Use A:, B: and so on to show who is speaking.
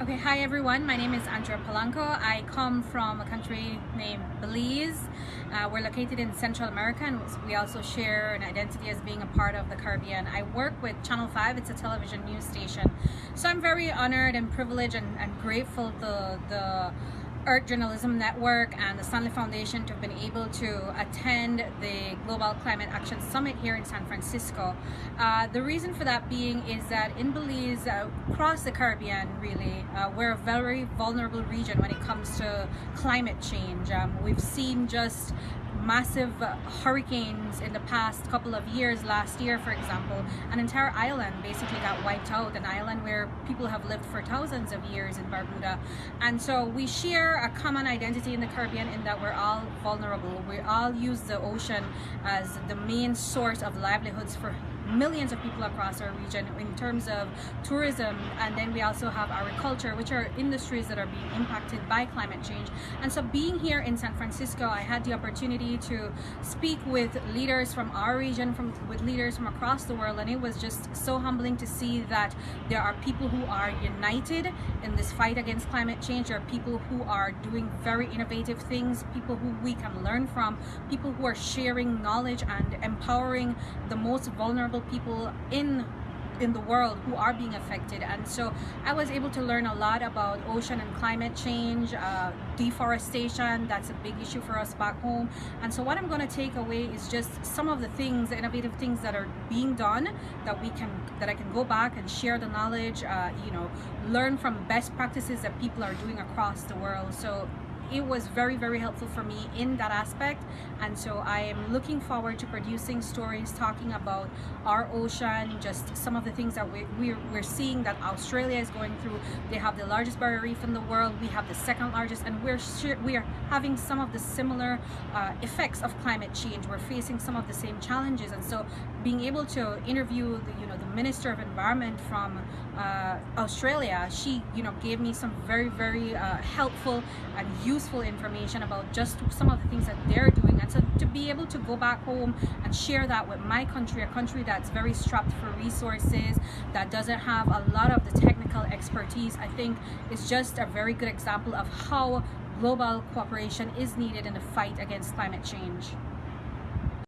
A: Okay, hi everyone. My name is Andrea Polanco. I come from a country named Belize. Uh, we're located in Central America and we also share an identity as being a part of the Caribbean. I work with Channel 5, it's a television news station. So I'm very honored and privileged and, and grateful to the Earth Journalism Network and the Stanley Foundation to have been able to attend the Global Climate Action Summit here in San Francisco. Uh, the reason for that being is that in Belize, uh, across the Caribbean really, uh, we're a very vulnerable region when it comes to climate change. Um, we've seen just massive hurricanes in the past couple of years last year for example an entire island basically got wiped out an island where people have lived for thousands of years in Barbuda. And so we share a common identity in the Caribbean in that we're all vulnerable. We all use the ocean as the main source of livelihoods for millions of people across our region in terms of tourism. And then we also have agriculture which are industries that are being impacted by climate change. And so being here in San Francisco I had the opportunity to speak with leaders from our region from with leaders from across the world. And it was just so humbling to see that there are people who are united in this fight against climate change. There are people who are doing very innovative things people who we can learn from people who are sharing knowledge and empowering the most vulnerable people in in the world who are being affected. And so I was able to learn a lot about ocean and climate change uh, deforestation that's a big issue for us back home. And so what I'm going to take away is just some of the things innovative things that are being done that we can that I can go back and share the knowledge uh, you know learn from best practices that people are doing across the world. So it was very very helpful for me in that aspect. And so I am looking forward to producing stories talking about our ocean just some of the things that we, we're, we're seeing that Australia is going through. They have the largest barrier reef in the world. We have the second largest and we're we are having some of the similar uh, effects of climate change. We're facing some of the same challenges. And so being able to interview the you know the Minister of Environment from uh, Australia she you know gave me some very very uh, helpful and useful useful information about just some of the things that they're doing and so to be able to go back home and share that with my country a country that's very strapped for resources that doesn't have a lot of the technical expertise I think is just a very good example of how global cooperation is needed in the fight against climate change.